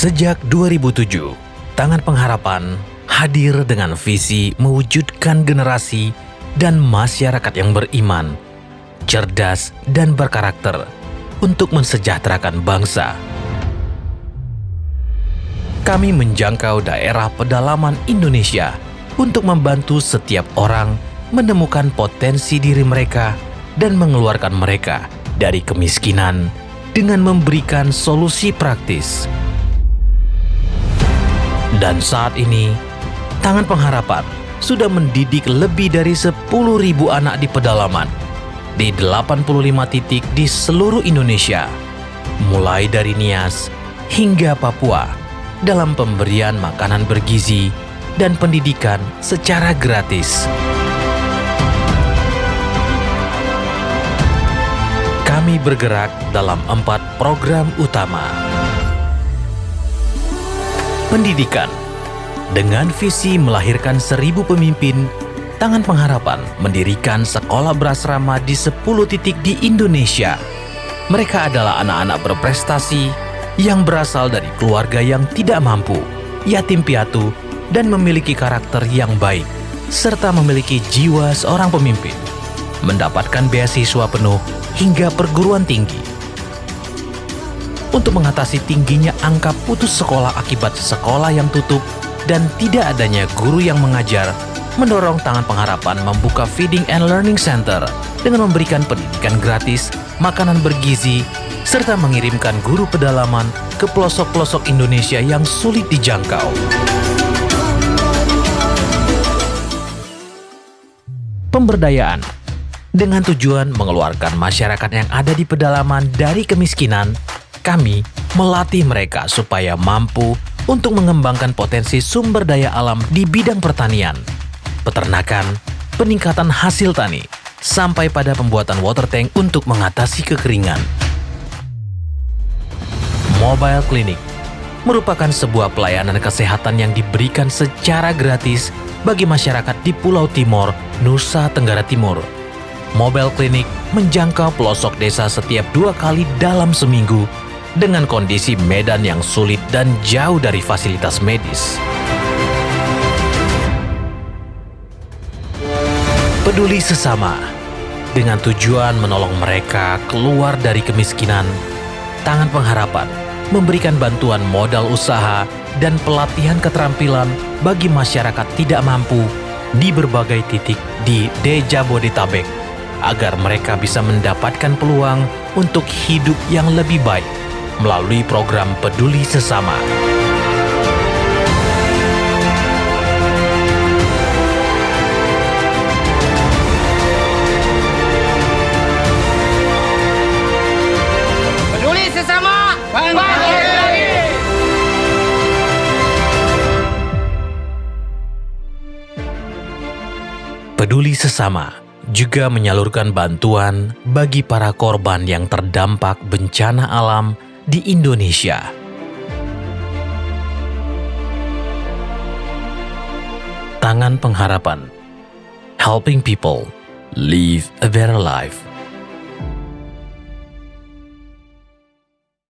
Sejak 2007, Tangan Pengharapan hadir dengan visi mewujudkan generasi dan masyarakat yang beriman, cerdas, dan berkarakter untuk mensejahterakan bangsa. Kami menjangkau daerah pedalaman Indonesia untuk membantu setiap orang menemukan potensi diri mereka dan mengeluarkan mereka dari kemiskinan dengan memberikan solusi praktis. Dan saat ini, Tangan Pengharapan sudah mendidik lebih dari 10.000 anak di pedalaman di 85 titik di seluruh Indonesia, mulai dari Nias hingga Papua dalam pemberian makanan bergizi dan pendidikan secara gratis. Kami bergerak dalam empat program utama. Pendidikan Dengan visi melahirkan seribu pemimpin, Tangan Pengharapan mendirikan sekolah berasrama di 10 titik di Indonesia. Mereka adalah anak-anak berprestasi yang berasal dari keluarga yang tidak mampu, yatim piatu, dan memiliki karakter yang baik, serta memiliki jiwa seorang pemimpin. Mendapatkan beasiswa penuh hingga perguruan tinggi untuk mengatasi tingginya angka putus sekolah akibat sekolah yang tutup dan tidak adanya guru yang mengajar, mendorong Tangan Pengharapan membuka Feeding and Learning Center dengan memberikan pendidikan gratis, makanan bergizi, serta mengirimkan guru pedalaman ke pelosok-pelosok Indonesia yang sulit dijangkau. Pemberdayaan dengan tujuan mengeluarkan masyarakat yang ada di pedalaman dari kemiskinan kami melatih mereka supaya mampu untuk mengembangkan potensi sumber daya alam di bidang pertanian, peternakan, peningkatan hasil tani, sampai pada pembuatan water tank untuk mengatasi kekeringan. Mobile Clinic merupakan sebuah pelayanan kesehatan yang diberikan secara gratis bagi masyarakat di Pulau Timor, Nusa Tenggara Timur. Mobile Clinic menjangkau pelosok desa setiap dua kali dalam seminggu dengan kondisi medan yang sulit dan jauh dari fasilitas medis. Peduli sesama dengan tujuan menolong mereka keluar dari kemiskinan, Tangan Pengharapan memberikan bantuan modal usaha dan pelatihan keterampilan bagi masyarakat tidak mampu di berbagai titik di Deja Bodetabek agar mereka bisa mendapatkan peluang untuk hidup yang lebih baik melalui program Peduli Sesama. Peduli sesama, bangkit lagi. Peduli Sesama juga menyalurkan bantuan bagi para korban yang terdampak bencana alam di Indonesia. Tangan Pengharapan Helping people live a better life.